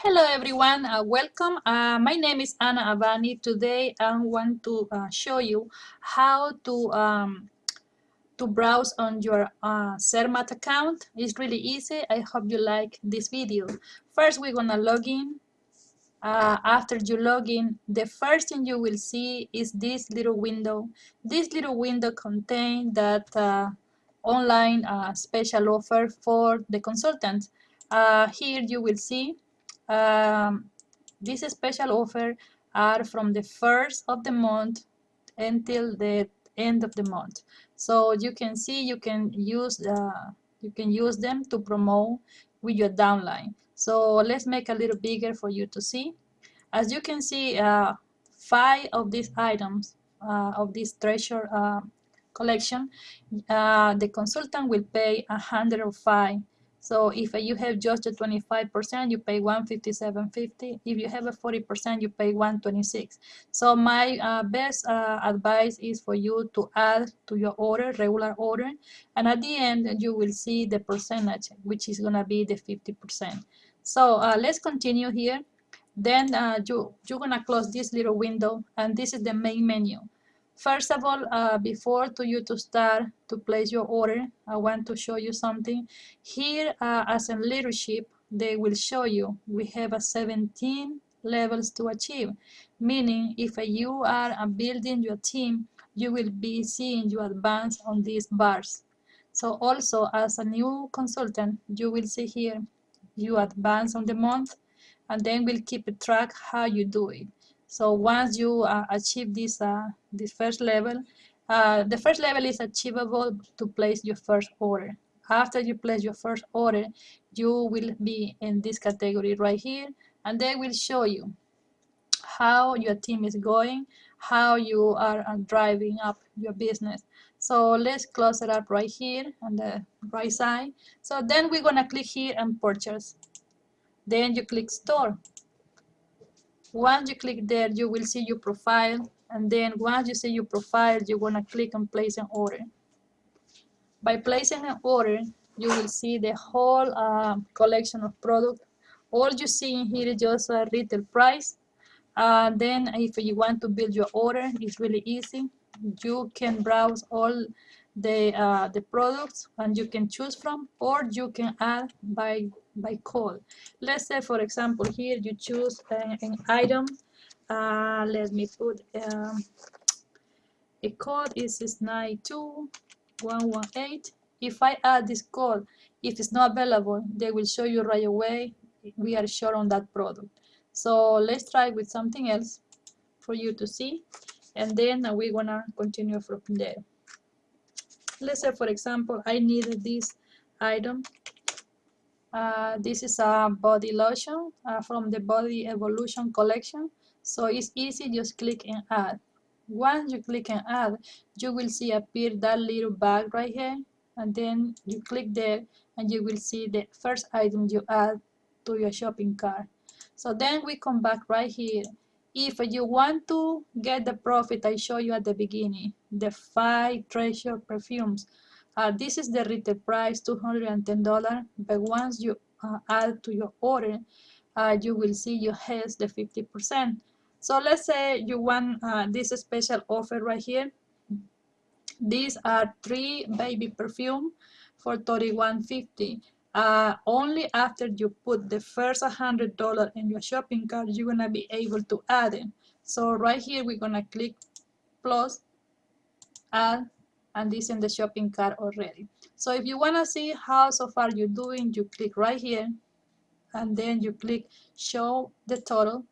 Hello everyone, uh, welcome. Uh, my name is Anna Avani. Today I want to uh, show you how to um, to browse on your uh, Zermat account. It's really easy. I hope you like this video. First we're gonna log in. Uh, after you log in, the first thing you will see is this little window. This little window contains that uh, online uh, special offer for the consultants. Uh, here you will see um, this special offer are from the first of the month until the end of the month. So you can see you can use uh, you can use them to promote with your downline. So let's make a little bigger for you to see. As you can see, uh, five of these items uh, of this treasure uh, collection, uh, the consultant will pay 105 so if you have just a 25%, you pay 157.50. If you have a 40%, you pay 126. So my uh, best uh, advice is for you to add to your order, regular order, and at the end you will see the percentage, which is gonna be the 50%. So uh, let's continue here. Then uh, you, you're gonna close this little window, and this is the main menu. First of all, uh, before to you to start to place your order, I want to show you something. Here, uh, as a leadership, they will show you we have a 17 levels to achieve. Meaning, if you are building your team, you will be seeing you advance on these bars. So also, as a new consultant, you will see here you advance on the month, and then we'll keep track how you do it. So once you uh, achieve this uh, this first level, uh, the first level is achievable to place your first order. After you place your first order, you will be in this category right here, and they will show you how your team is going, how you are uh, driving up your business. So let's close it up right here on the right side. So then we're gonna click here and purchase. Then you click store. Once you click there, you will see your profile. And then once you see your profile, going to click on place an order. By placing an order, you will see the whole uh, collection of product. All you see in here is just a retail price. Uh, then if you want to build your order, it's really easy. You can browse all the, uh, the products and you can choose from, or you can add by by call. Let's say, for example, here you choose an, an item. Uh, let me put um, a code is 692.118. If I add this code, if it's not available, they will show you right away we are sure on that product. So let's try with something else for you to see, and then we're gonna continue from there. Let's say, for example, I needed this item uh, this is a body lotion uh, from the Body Evolution collection. So it's easy, just click and add. Once you click and add, you will see appear that little bag right here. And then you click there and you will see the first item you add to your shopping cart. So then we come back right here. If you want to get the profit I showed you at the beginning, the five treasure perfumes, uh, this is the retail price, $210, but once you uh, add to your order, uh, you will see you has the 50%. So let's say you want uh, this special offer right here. These are three baby perfume for $31.50. Uh, only after you put the first $100 in your shopping cart, you're gonna be able to add it. So right here, we're gonna click plus, add, and this in the shopping cart already. So if you want to see how so far you're doing, you click right here and then you click show the total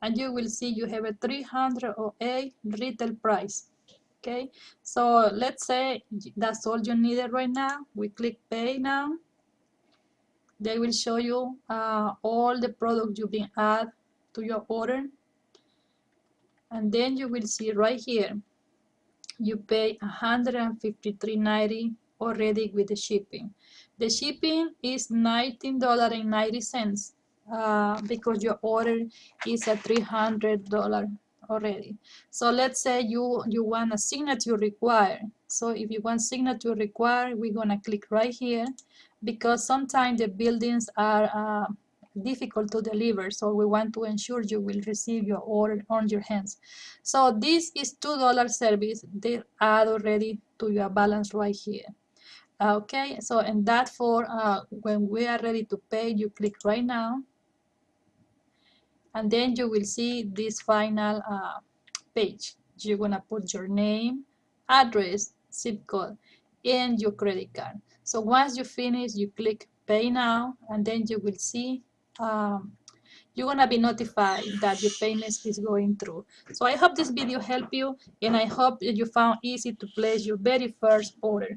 and you will see you have a 308 retail price. Okay, so let's say that's all you needed right now. We click pay now. They will show you uh, all the products you've been add to your order. And then you will see right here you pay 153.90 already with the shipping. The shipping is $19.90 uh, because your order is a $300 already. So let's say you, you want a signature required. So if you want signature required, we're gonna click right here because sometimes the buildings are uh, difficult to deliver. So we want to ensure you will receive your order on your hands. So this is $2 service. They add already to your balance right here. Okay, so and that for uh, when we are ready to pay, you click right now. And then you will see this final uh, page. You're gonna put your name, address, zip code, and your credit card. So once you finish, you click pay now, and then you will see um, you're gonna be notified that your payment is going through. So I hope this video helped you, and I hope you found easy to place your very first order.